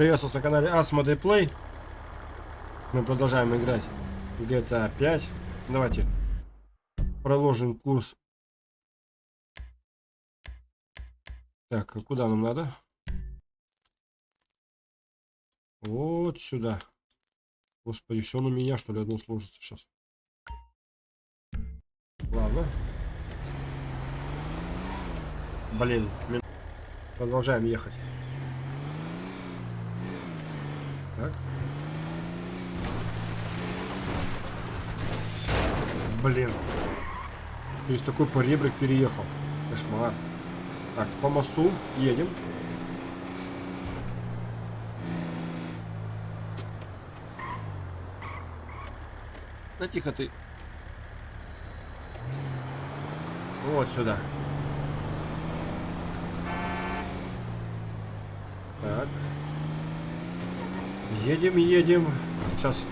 Приветствую на канале Asmodee Play. Мы продолжаем играть GTA 5. Давайте проложим курс. Так, а куда нам надо? Вот сюда. Господи, все на меня, что ли, одно сложится сейчас. Ладно. Блин, продолжаем ехать. Так. Блин. Через такой поребрик переехал. Кошмар. Так, по мосту едем. Да тихо ты. Вот сюда. Так. Едем, едем. Сейчас.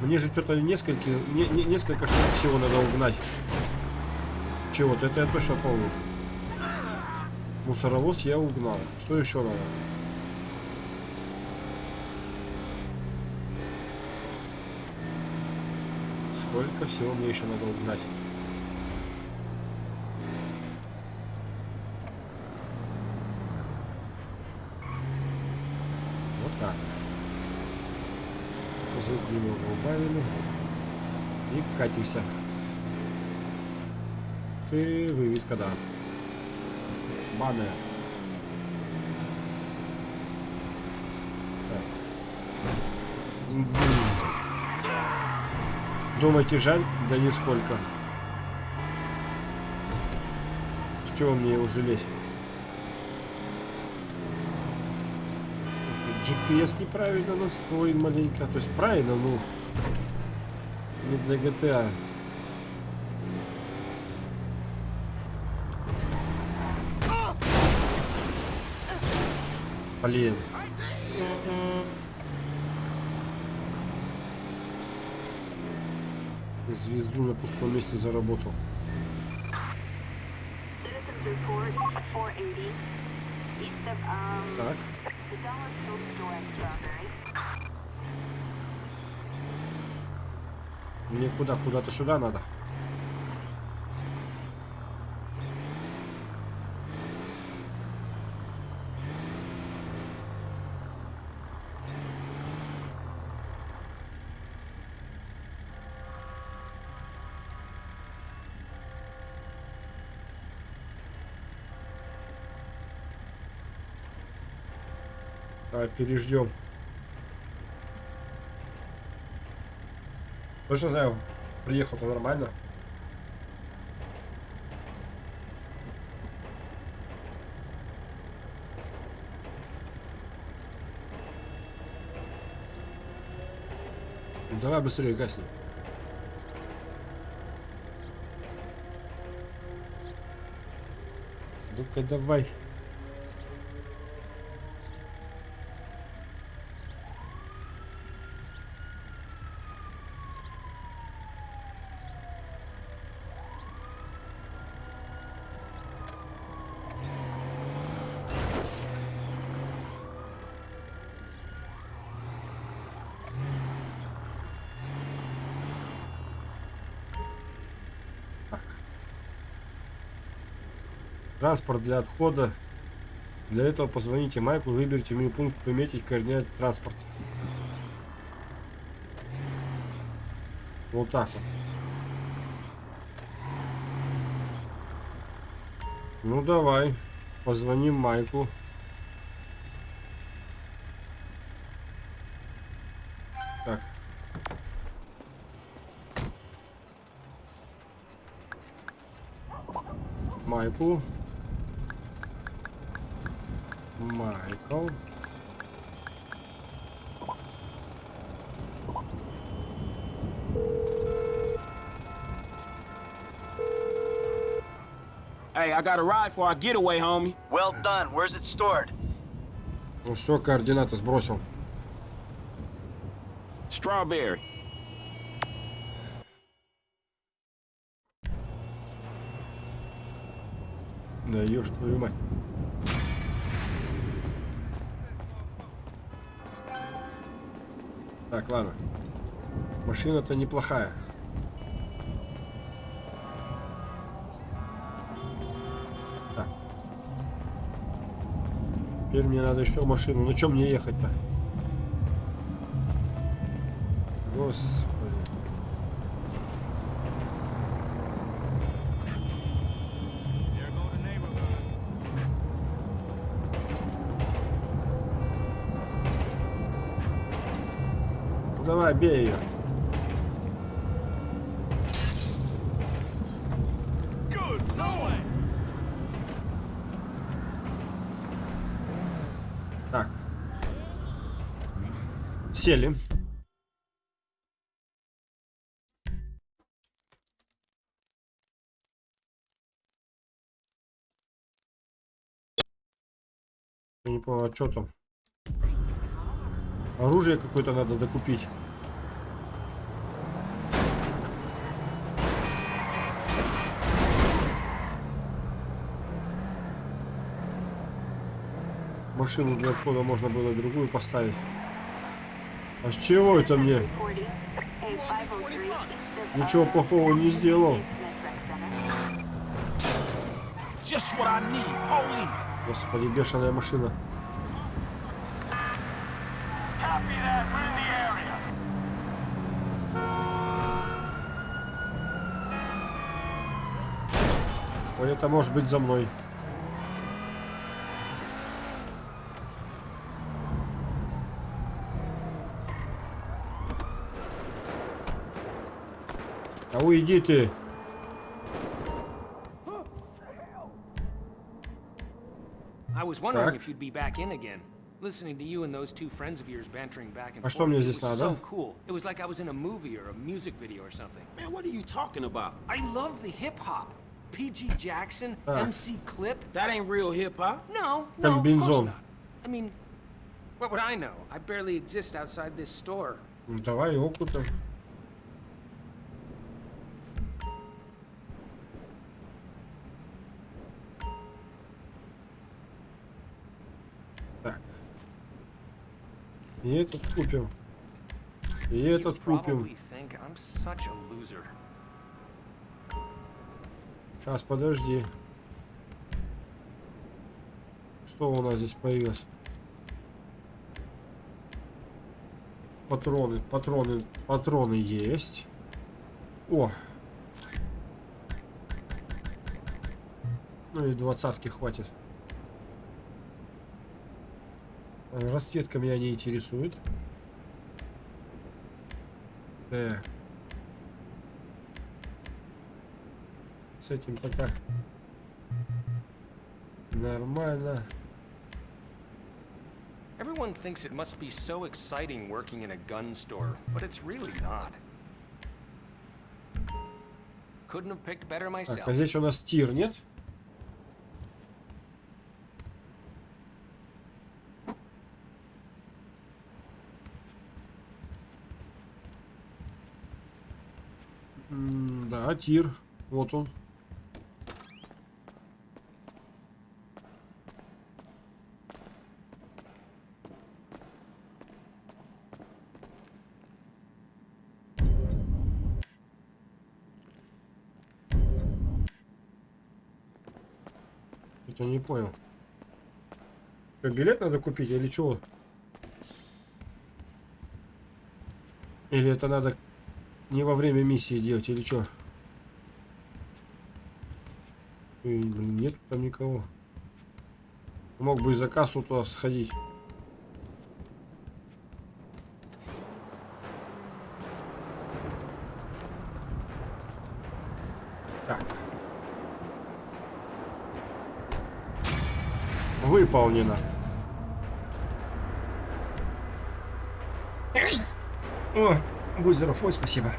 Мне же что-то несколько, не, не, несколько штук всего надо угнать. Чего-то, это я точно помню. Мусоровоз я угнал. Что еще надо? Сколько всего мне еще надо угнать? Звук немного убавили. И катимся. Ты вывеска, да. Баннер. Думаете, жаль? Да нисколько. Чего мне его жалеть? GPS неправильно настроен маленько. То есть правильно, ну не для GTA. Блин. Звезду на пустом месте заработал. Мне куда? Куда-то сюда надо. Давай переждем. Точно знаю, приехал-то нормально. Ну, давай быстрее гасни. Ну-ка давай. Транспорт для отхода. Для этого позвоните Майку, выберите меню пункт пометить координаты транспорт. Вот так вот. Ну давай, позвоним Майку. Так. Майку. Michael. Hey, I got a ride for our getaway, homie. Well done. Where's it stored? Ну все, координаты сбросил. Strawberry. Да ешь твою мать. Так, ладно. Машина-то неплохая. Так. Теперь мне надо еще машину. На чем мне ехать-то? Господи. Бей ее. Так. Сели. Не понял, а что там? Оружие какое-то надо докупить. Машину для входа можно было другую поставить. А с чего это мне? Ничего плохого не сделал. Господи, бешеная машина. Это может быть за мной. уйди ты. I was wondering Так. if you'd be back in again. Listening to you and those two friends of yours bantering back and А что forth. мне it здесь was надо? so cool. It was like I was in a movie or a music video or something. Man, what are you talking about? I love the hip hop. PG Jackson, Ah. MC Clip. That ain't real hip hop. No, no, of course Комбинзон. not. I mean, what would I know? I barely exist outside this store. Ну, давай опытом. И этот купим. И этот купим. Сейчас, подожди. Что у нас здесь появилось? Патроны, патроны, патроны есть. О! Ну и двадцатки хватит. Расцветка меня не интересует. Так. С этим пока нормально. Everyone thinks it must be so exciting working in a gun store, but it's really not. Couldn't have picked better Так, myself. а здесь у нас тир, нет? Да, тир. Вот он. Это не понял. Что, билет надо купить или чего? Или это надо не во время миссии делать, или что? Нет там никого. Мог бы и за кассу туда сходить. Так. Выполнено. О, будь здоров, ой, спасибо.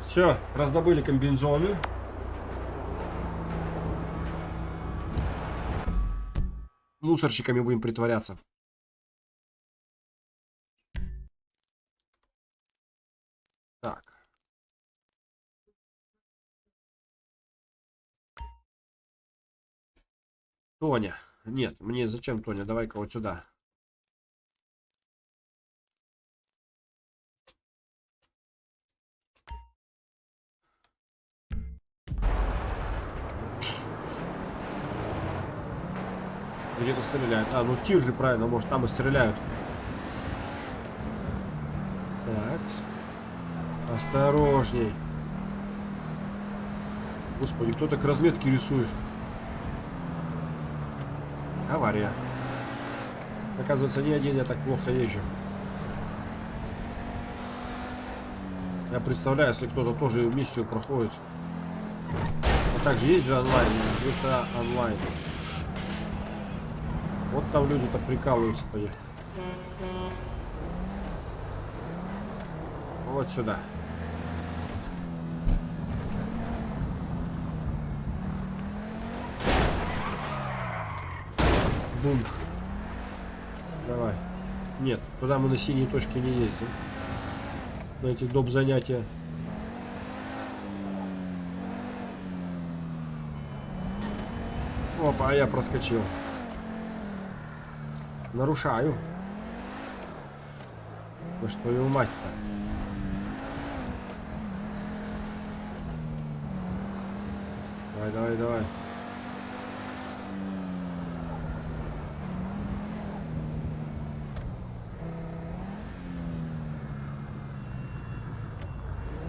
Все, раздобыли комбинзоны. Мусорщиками будем притворяться. Так. Тоня. Нет, мне зачем Тоня? Давай-ка вот сюда. Где-то стреляют. А, ну тир же правильно, может там и стреляют. Так. Осторожней. Господи, кто так разметки рисует? Авария. Оказывается, не один я так плохо езжу. Я представляю, если кто-то тоже миссию проходит. А также же онлайн, это онлайн. Вот там люди-то прикалываются поехать. Вот сюда. Бум. Давай. Нет, туда мы на синей точке не ездим. На эти доп. занятия. Опа, а я проскочил. Нарушаю. Вы что, твою мать-то? Давай, давай, давай.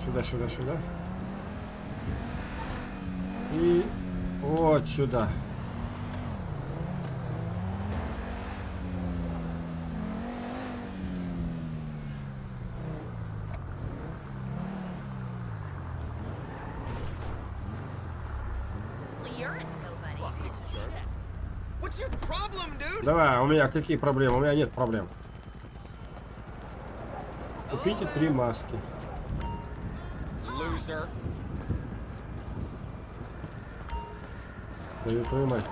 Сюда, сюда, сюда. И вот сюда. Well, you're a nobody piece of shit. What's your problem, dude? Давай, у меня какие проблемы? У меня нет проблем. Купите три маски. Твою твою мать.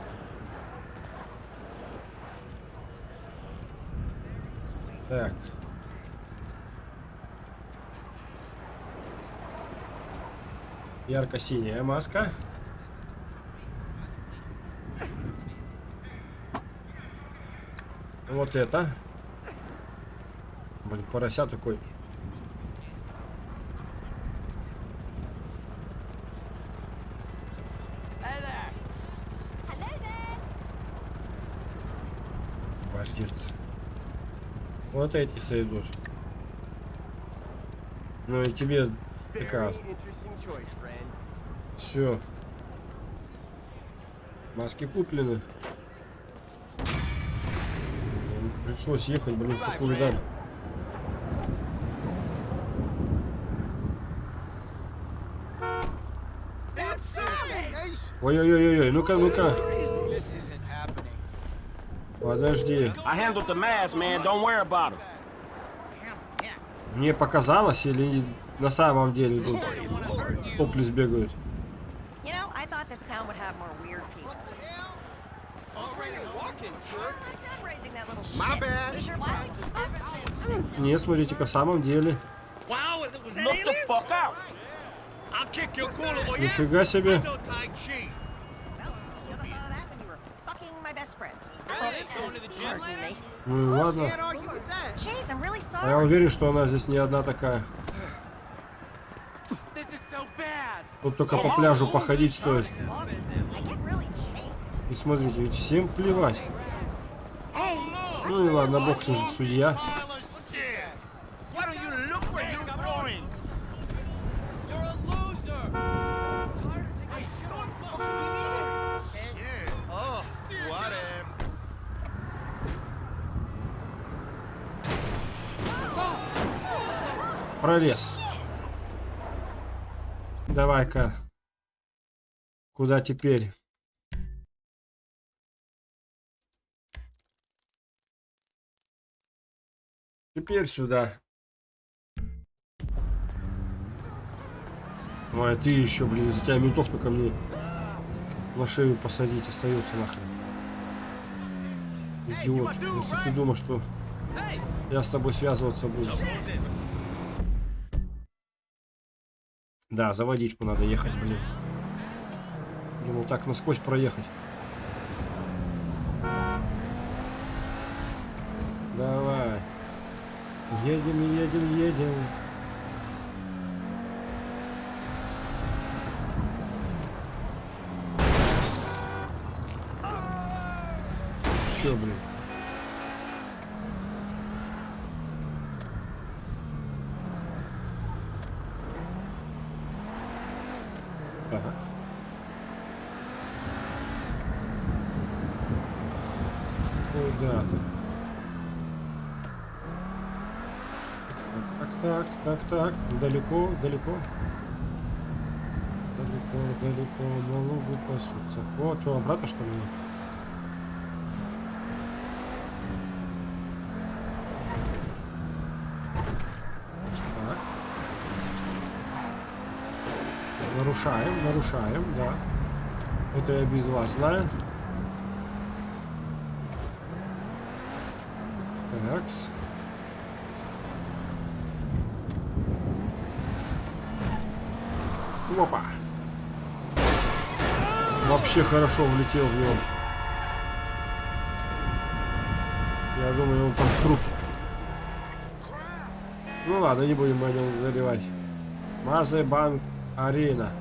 Так. Ярко-синяя маска. Вот это. Блин, порося такой. Бордец. Вот эти сойдут. Ну и тебе такая Все. Маски куплены. Пришлось ехать, блин, в такую даль. Ой-ой-ой-ой, ну-ка, ну-ка. Подожди. Мне показалось или на самом деле тут топлис бегают? Oops. Going to the gym Pardon me. Ну и ладно. А я уверен, что она здесь не одна такая. Тут только по пляжу походить стоит. И смотрите, ведь всем плевать. Ну и ладно, бог судья. Oh, Пролез. Давай-ка. Куда теперь? Теперь сюда. Ой, а ты еще, блин, за тебя ментов только мне на шею посадить остается нахрен. Идиот, если ты думаешь, что я с тобой связываться буду. Да, за водичку надо ехать, блин. Думал так насквозь проехать. Давай. Едем, едем, едем. Чё, блин? Ага. Куда ты? Так, так. Далеко, далеко. Далеко, далеко. Налогы пасутся. О, что, обратно что ли? Так. Нарушаем, нарушаем, да. Это я без вас знаю. Такс. Опа. Вообще хорошо влетел в него. Я думаю, он там в труп. Ну ладно, не будем о заливать. Мазе Банк Арена.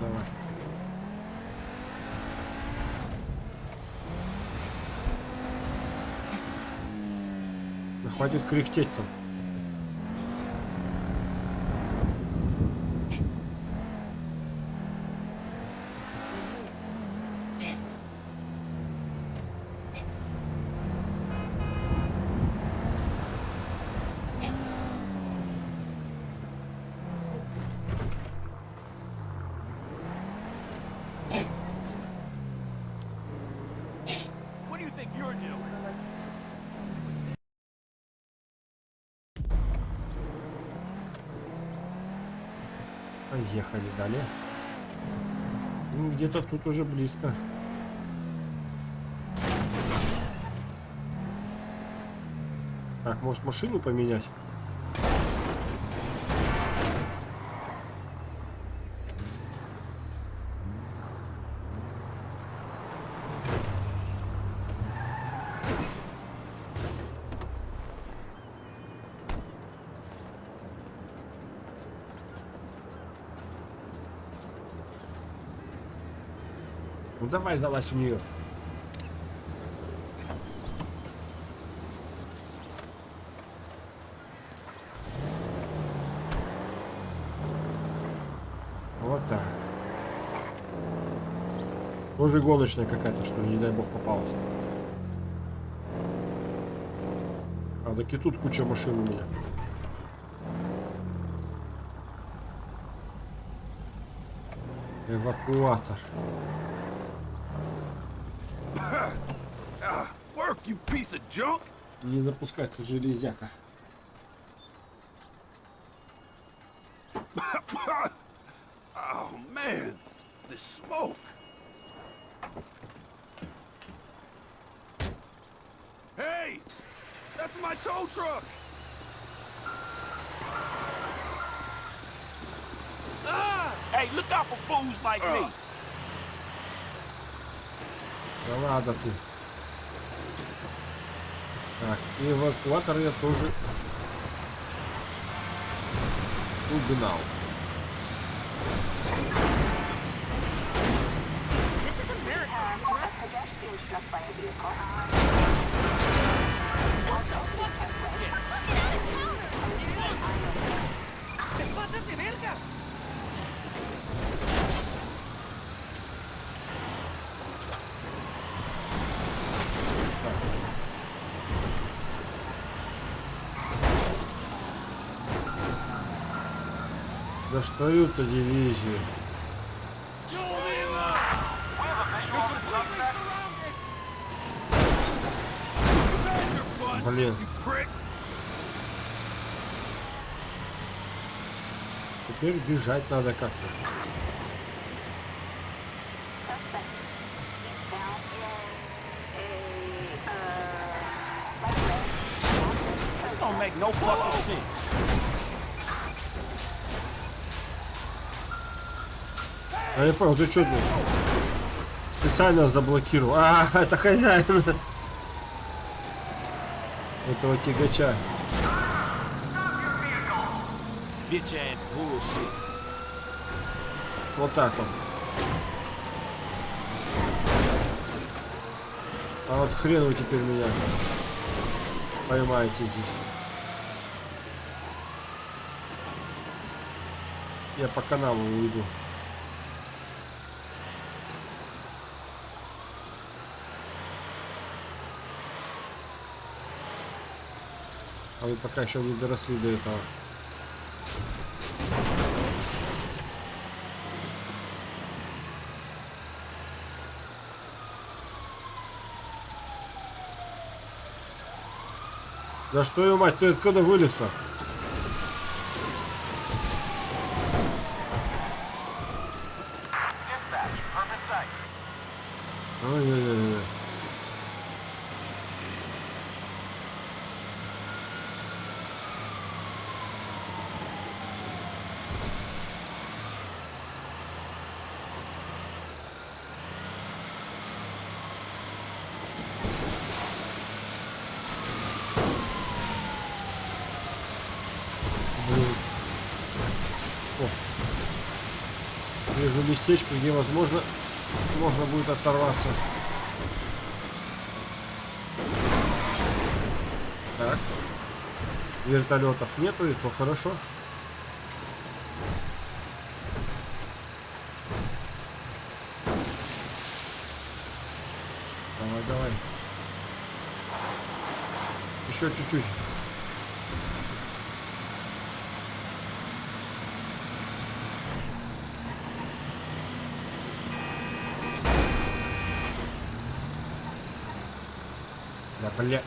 Давай. Да хватит кряхтеть там. Поехали далее. Ну, где-то тут уже близко. Так, может машину поменять? Давай залазь в нее. Вот так. Тоже гоночная какая-то, что не дай бог попалась. А так и тут куча машин у меня. Эвакуатор. Work, you piece of junk! Не запускается железяка. Oh man, the smoke! Hey! That's my tow truck! Ah! Hey, look out for fools like me. Да ладно ты. Так, и эвакуатор я тоже угнал. This Достают-то дивизию. Блин, теперь бежать надо как-то. This don't make no fucking sense. А я понял, ты что тут? Специально заблокировал. А, это хозяин. Этого тягача. Вот так вот. А вот хрен вы теперь меня поймаете здесь. Я по каналу уйду. А вы пока еще не доросли до этого. Да что ее мать, ты откуда вылез-то? Ой-ой-ой. Блин. О. Вижу местечко, где возможно можно будет оторваться. Так. Вертолетов нету, и то хорошо. Давай, давай. Еще чуть-чуть. Да, бля.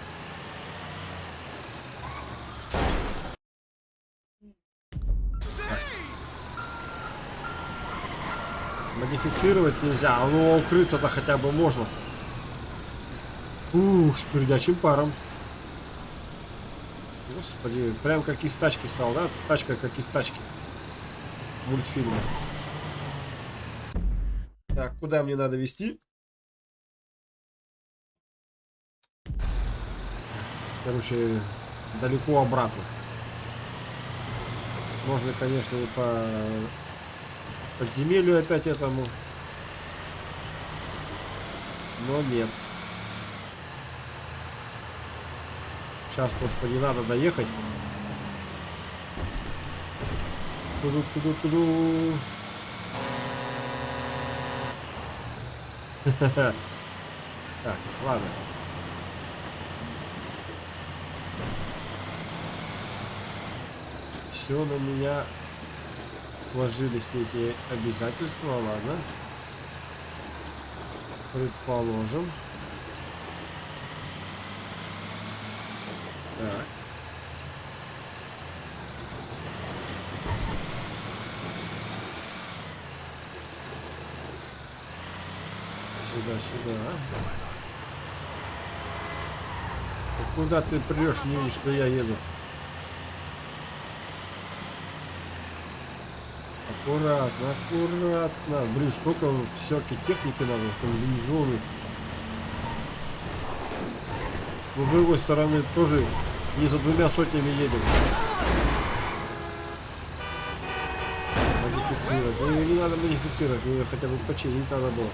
Модифицировать нельзя, а ну укрыться-то хотя бы можно. Ух, с передачим паром. Господи, прям как из тачки стал, да? Тачка как из тачки. Мультфильма. Так, куда мне надо вести? Короче, далеко обратно. Можно, конечно, и по подземелью опять этому. Но нет. Сейчас, господи, надо доехать. Туду, туду, туду. Так, ладно. Все на меня сложили все эти обязательства, ладно. Предположим. Так. Сюда, сюда. Куда ты прешь, не видишь, что я еду? Аккуратно, аккуратно. Блин, столько всякой техники надо, комбинезоны. Но с другой стороны, тоже не за двумя сотнями едем. Модифицировать. Ну, не надо модифицировать, ее хотя бы починить надо было.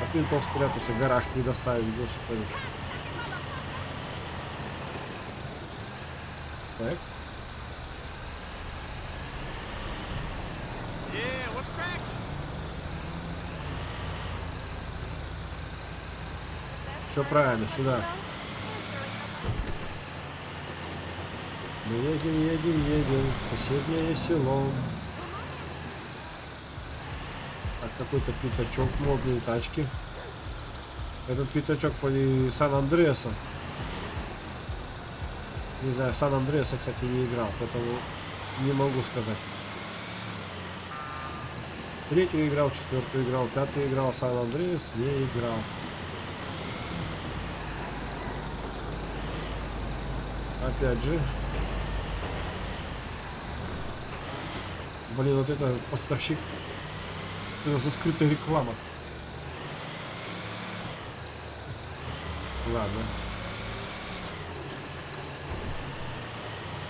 А ты то спрятался, гараж предоставить, господи. Так. Yeah, what's cracking? Все правильно, сюда. Мы едем, едем, едем соседнее село. Так, какой-то пятачок, модные тачки. Этот пятачок по Сан-Андреаса. Не знаю, Сан-Андреаса, кстати, не играл, поэтому не могу сказать. Третью играл, четвертую играл, пятую играл, Сан-Андреас не играл. опять же. Блин, вот это поставщик. Это за скрытая реклама. Ладно.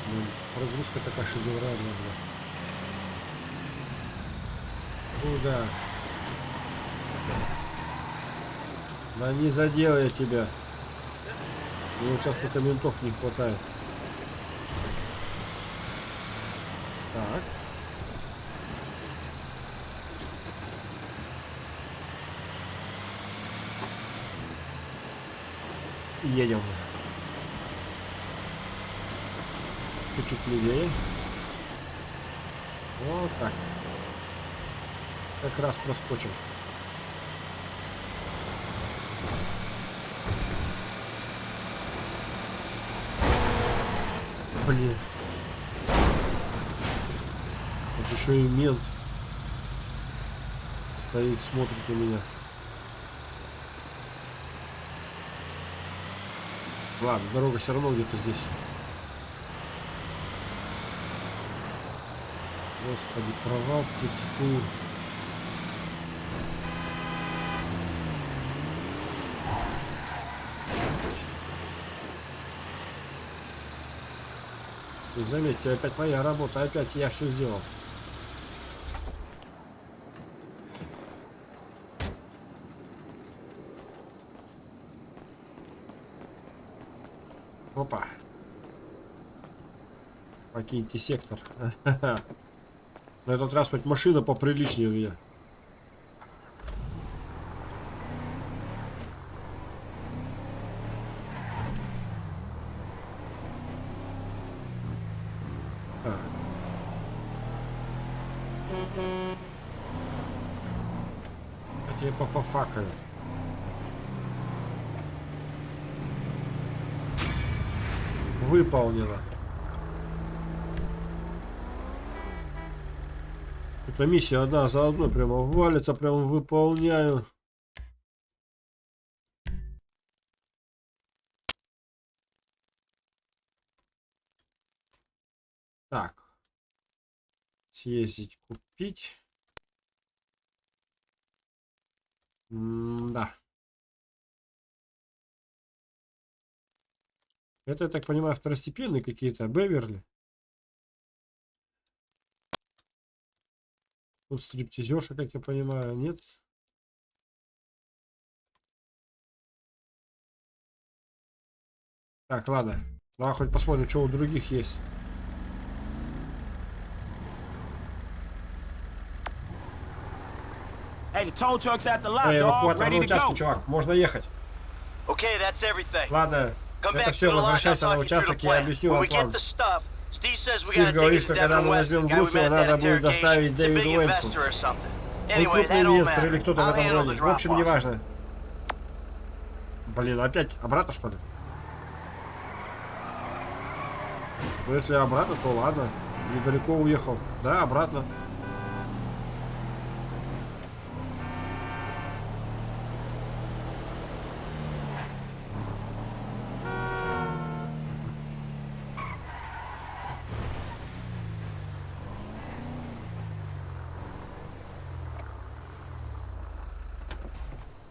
Блин, прогрузка такая шедевральная была. Куда? Ну да не задел я тебя. Мне вот сейчас только ментов не хватает. Так. Едем. Чуть-чуть левее. Вот так. Как раз проскочим. Блин. Вот еще и мент стоит, смотрит на меня. Ладно, дорога все равно где-то здесь. Господи, провал текстур. И заметьте, опять моя работа, опять я все сделал. Опа. Покиньте сектор. На этот раз хоть машина поприличнее у меня. Так. А пофафакают. Выполнено. Эта миссия одна за одной прямо валится, прямо выполняю. Так. Съездить, купить. М-да. Это, я так понимаю, второстепенные какие-то, Беверли. Тут стриптизерша, как я понимаю, нет? Так, ладно. Давай хоть посмотрим, что у других есть. Hey, the tow truck's at the lot, Эй, эвакуатор на участке, чувак. Можно ехать. Okay, that's everything. Ладно, Come это back все, возвращайся на участок, я объясню вам we get план. the stuff, Steve says we Стив говорит, что to когда мы возьмем at надо that будет доставить Дэвиду Уэнсу. investor or something. Он Anyway, крупный инвестор или кто-то в этом роде. В общем, неважно. Блин, опять обратно что ли? Ну если обратно, то ладно. Недалеко уехал. Да, обратно.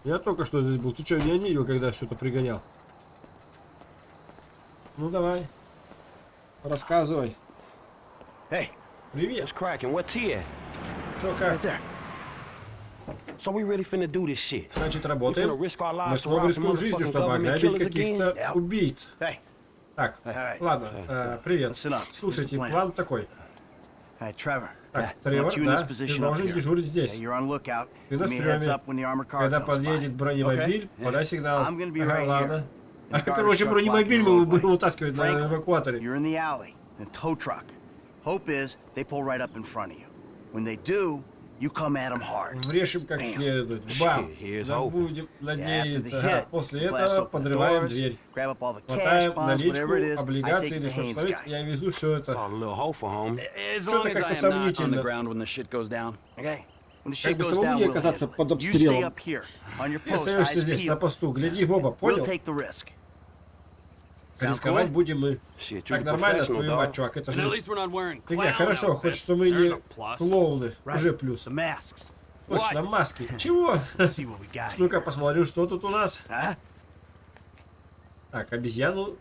Я только что здесь был. Ты что, меня не видел, когда все это пригонял? Ну давай. Рассказывай. Hey, Привет. what's cracking? What T at? Что как? Right. So we really finna do this shit. Значит, работаем. Мы снова рискуем жизнью, чтобы ограбить каких-то убийц. Так, ладно, э, привет. Слушайте, план такой. Hey, Trevor. Так, I Тревор, want you in да, this ты position up должен here. дежурить Yeah, здесь. you're on lookout. Ты Give на me a heads стреме. up when the armored car Когда comes подъедет by. бронемобиль, Okay? подай сигнал. I'm gonna be Ага, right ладно. here. And Короче, guard truck бронемобиль blocking мы the будем roadway. вытаскивать на Frank, эвакуаторе. You're in the alley in a tow truck. Hope is they pull right up in front of you. When they do, you come at them hard. Врежем как следует. Бам! here's Да hope. будем Yeah, after the надеяться. Ага, hit, После этого подрываем doors, дверь. grab up all the cash, Хватаем bonds, whatever it наличку, is. I облигации take или guy. Я везу все это. Saw a little hofer, homie. As Всё long это as I как-то am not on сомнительно. the ground when the shit goes down. Okay? When the Как shit бы goes самому down, не оказаться под обстрелом. up here on your Ты post, остаешься здесь на посту. Гляди в оба, понял? Рисковать будем мы. Так нормально, мать, dog. чувак. Это же фигня. clown Хорошо, хоть что мы не клоуны. Уже плюс. Точно, маски. Чего? Ну-ка, посмотрим, что тут у нас. Так, обезьяну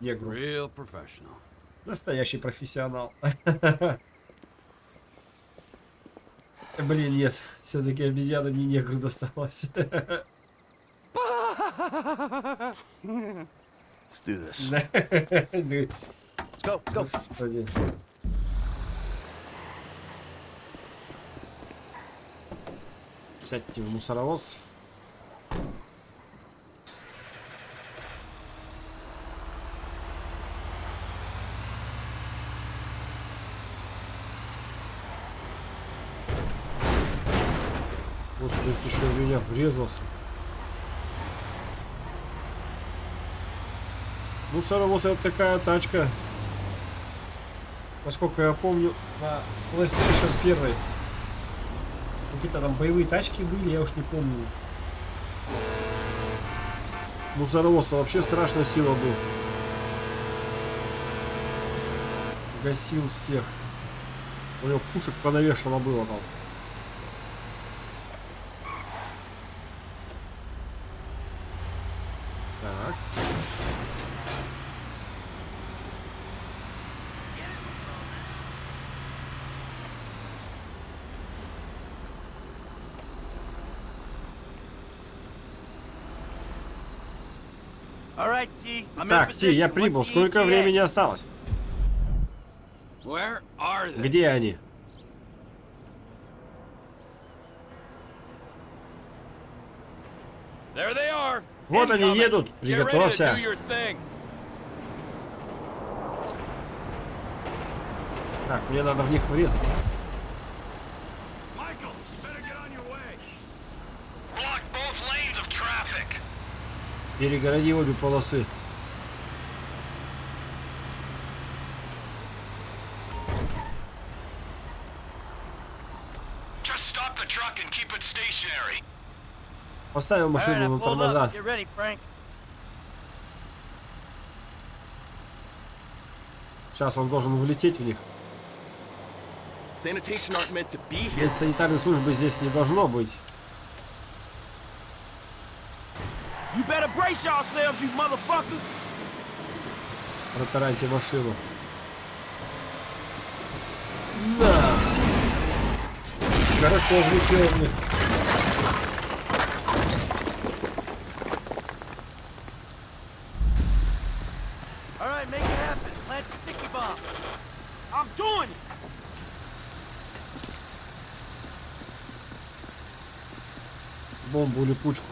негру. Real professional. Настоящий профессионал. Блин, нет. Все-таки обезьяна не негру досталась. Let's do this. Let's go. Go. Господи. Сядьте в мусоровоз. Господи, ты в меня врезался. Мусоровоз это такая тачка. Насколько я помню, на PlayStation 1 какие-то там боевые тачки были, я уж не помню. Мусоровоз вообще страшная сила был. Гасил всех. У него пушек понавешено было там. Так. All right, T. I'm in Так, Ти, я прибыл. Сколько времени осталось? Где они? Вот они едут. Приготовься. Так, мне надо в них врезаться. Перегороди обе полосы. Just stop the truck and keep it stationary. Поставил right, машину на тормоза. Сейчас он должен влететь в них. Sanitation aren't meant to be here. Ведь санитарной службы здесь не должно быть. You better brace yourselves, you motherfuckers. Протараньте машину. Да. Doing it. Бомбу липучку.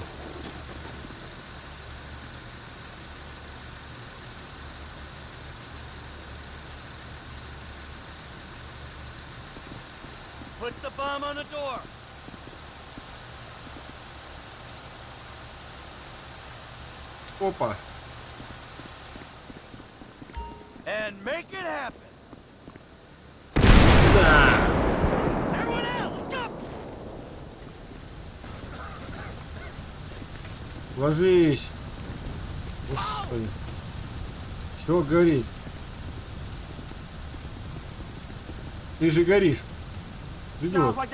Put the bomb on the door. Опа. And make it happen. Да. Everyone out, let's go. Ложись. Господи. Все горит. Ты же горишь. Sounds Идет. like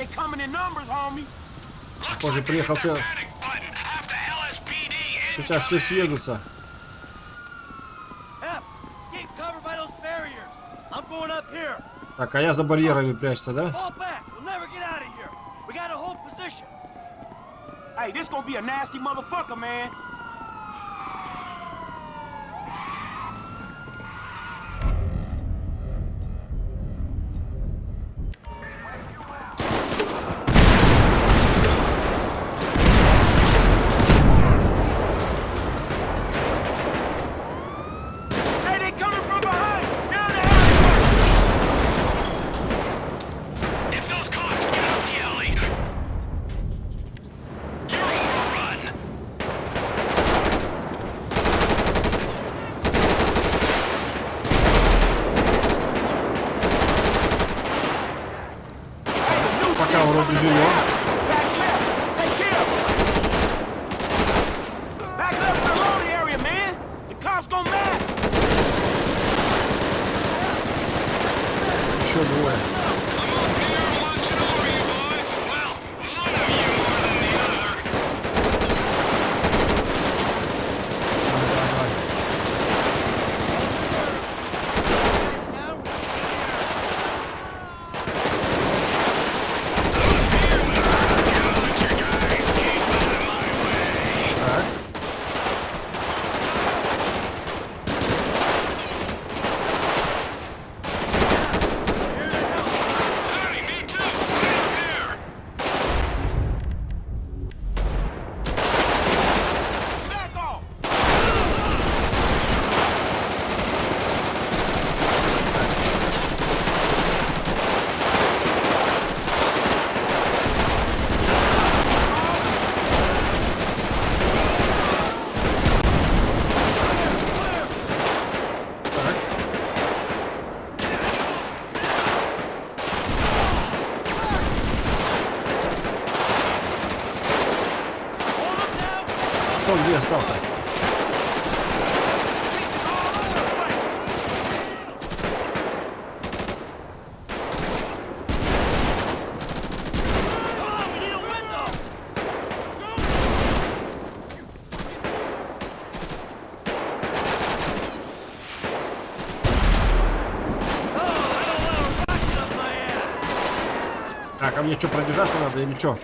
Сейчас все съедутся. Так, а я за барьерами прячься, да? Hey, this gonna be a nasty motherfucker, man. Я что, пробежаться надо или что?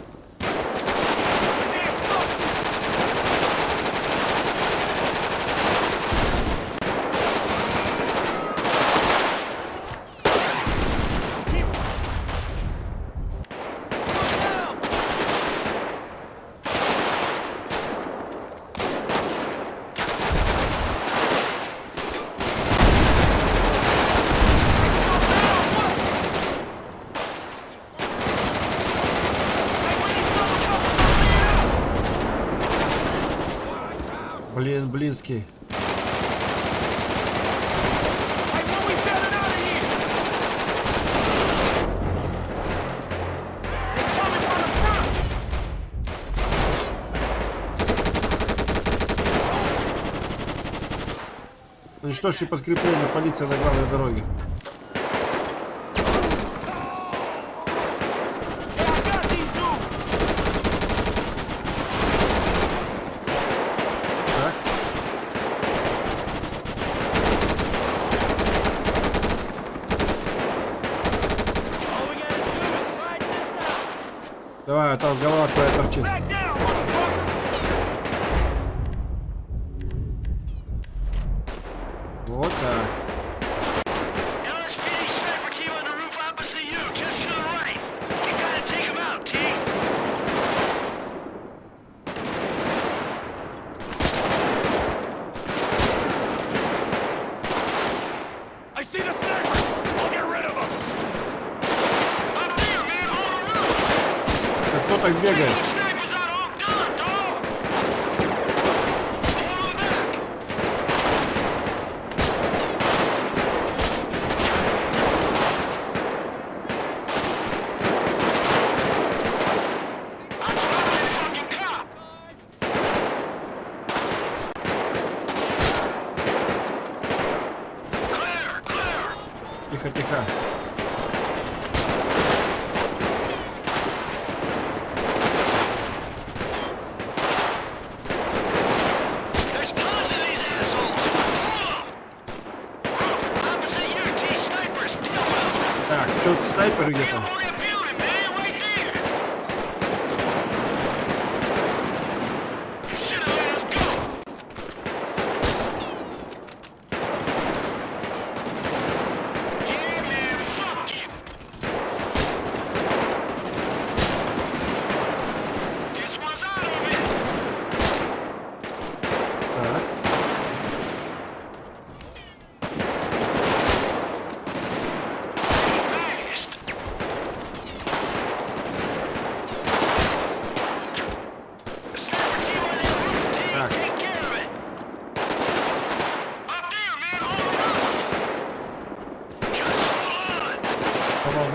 Васильский. Уничтожьте ну подкрепление полиции на главной дороге.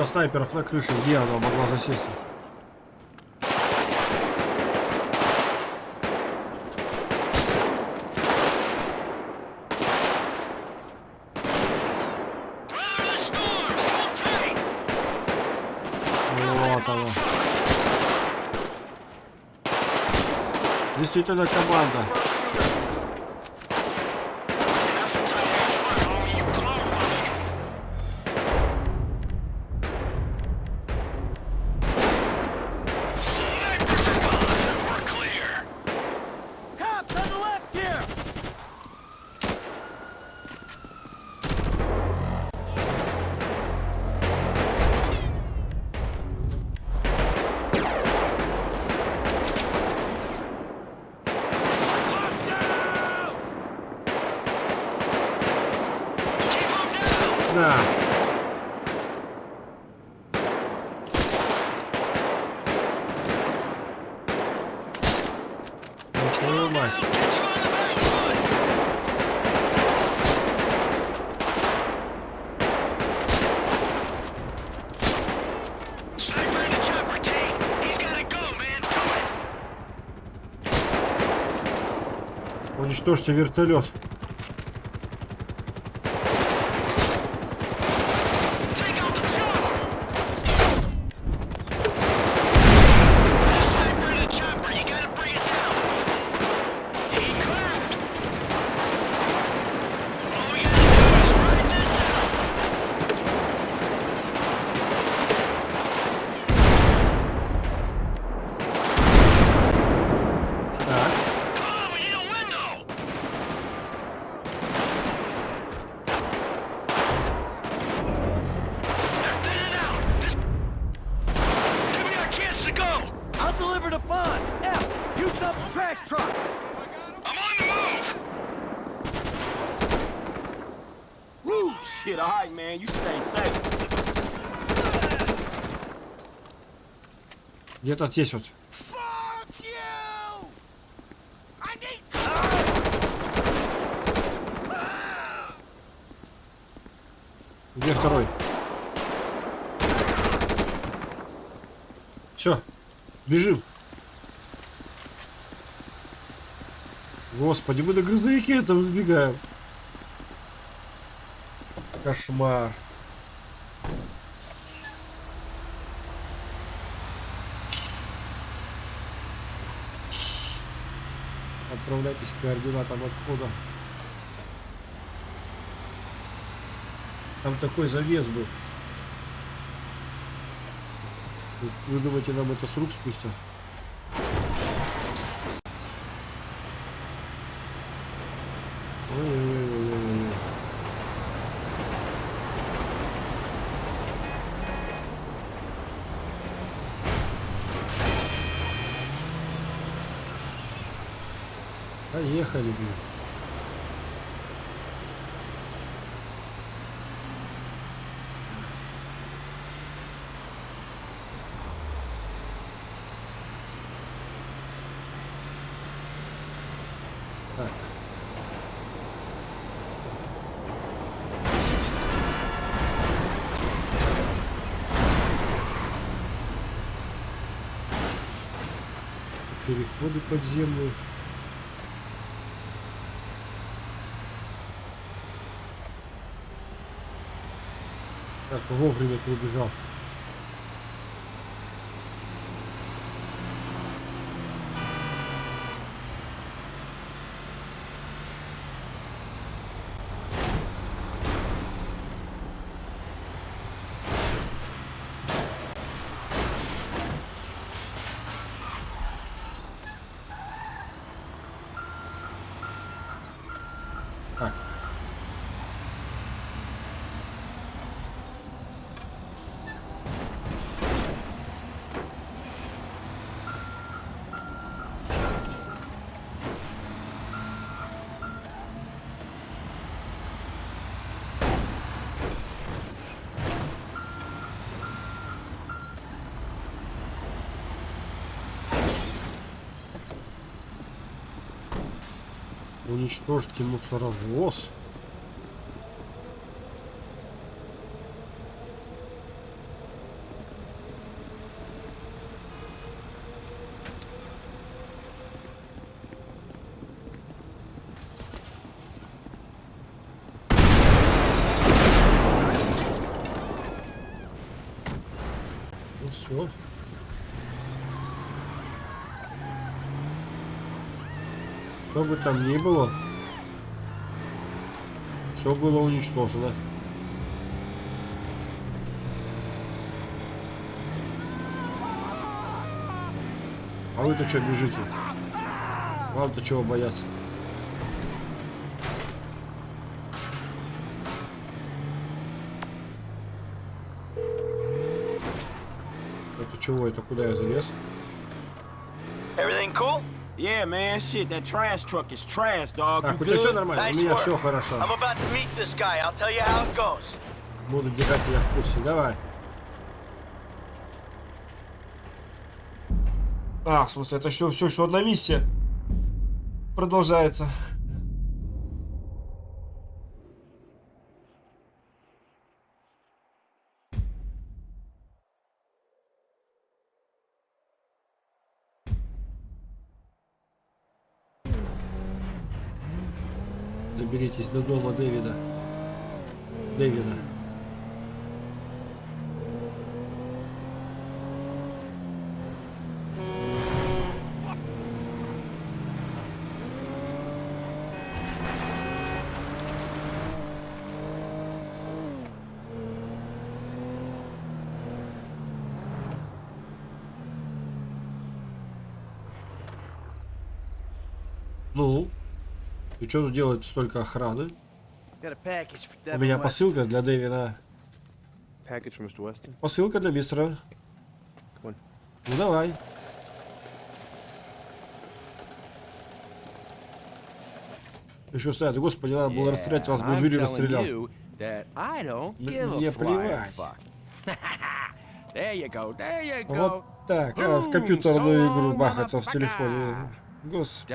снайперов на крыше, где она могла засесть? Вот она. Действительно команда. Уничтожьте вертолет. Take out the chopper! Sniper in the chopper, you gotta bring it down! He cracked! All we gotta do is ride this out! Так. Come on, we need a window! They're thinning out! This... Give me our chance to go! I'll deliver the bonds. F, you dump the trash truck. I'm on the move! Woo! Shit, all right, man. You stay safe. Где-то здесь вот. I need... Где второй? Все. Бежим. Господи, мы на грузовике там сбегаем. Кошмар. Отправляйтесь к координатам отхода. Там такой завес был. Вы- думаете, нам это с рук спустят? Поехали, блин. Так. Переходы подземные. Вовремя ты Уничтожьте мусоровоз. Ну все. Что бы там ни было, все было уничтожено. А вы-то что бежите? Вам-то чего бояться? Это чего? Это куда я залез? Yeah, man. Shit, that trash truck is trash, dog. Так, You у тебя все good? нормально? Nice У меня work. все хорошо. I'm about to meet this guy. I'll tell you how it goes. Буду держать тебя в курсе. Давай. А, в смысле, это все, все еще одна миссия. Продолжается. Доберитесь до дома Дэвида. Дэвида. Ну, и что тут делает столько охраны? У меня посылка для Дэвина. Посылка для мистера. Ну давай. Еще стоят. Господи, надо было расстрелять, вас бы дверью расстрелял. мне плевать. Вот так, а, в компьютерную игру бахаться в телефоне. Господи.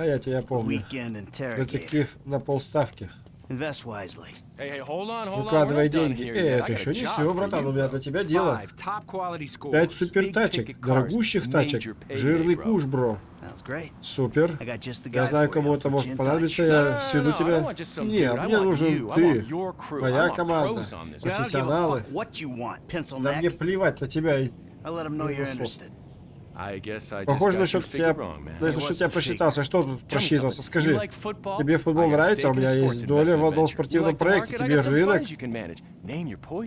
А я тебя помню. Детектив на полставки. Выкладывай деньги. Э. I это еще не все, братан. У меня для тебя дело. Пять ticket cars, дорогущих тачек, жирный куш, бро. Супер. Я знаю, кому это может понадобиться, я сведу тебя. Не, мне нужен ты, want команда, профессионалы. Да мне плевать на тебя. I'll Похоже, wrong, man. насчет what's тебя the просчитался. Что something. Скажи, тебе футбол нравится, у меня есть доля в одном спортивном проекте, тебе рынок.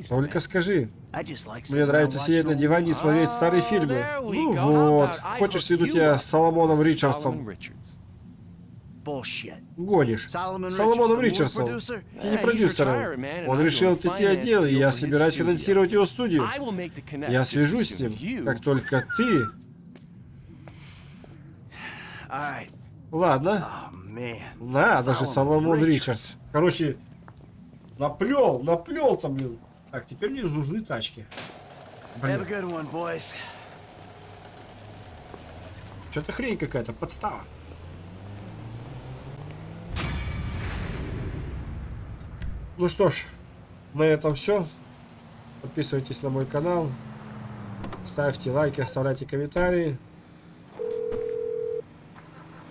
Только скажи, мне нравится сидеть на диване и смотреть старые Oh, фильмы. Ну вот, хочешь сведу тебя с Соломоном Ричардсом? Гонишь. Соломоном Ричардсом. Ты Yeah, не he's продюсер. retired, man, and Он решил отойти finance от дела, и я собираюсь финансировать его студию. Я свяжусь с ним, как только ты. Ладно. Man. Надо же, Solomon Соломон. Ричардс. Короче, наплел, наплел там, блин. Так, теперь мне нужны тачки. Блин, что-то хрень какая-то, подстава. Ну что ж, на этом все. Подписывайтесь на мой канал. Ставьте лайки, оставляйте комментарии.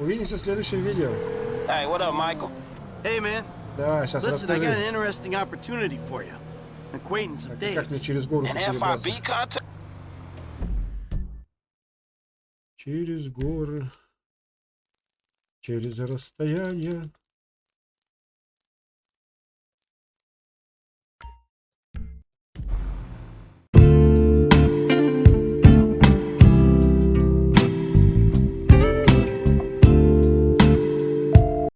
Увидимся в следующем видео. Hey, what up, Michael? Hey, man. Давай, сейчас Listen, I got an расскажи. interesting opportunity for you. An acquaintance of Как мне Dave's. через гору An? FIB contact? Через горы, через расстояние.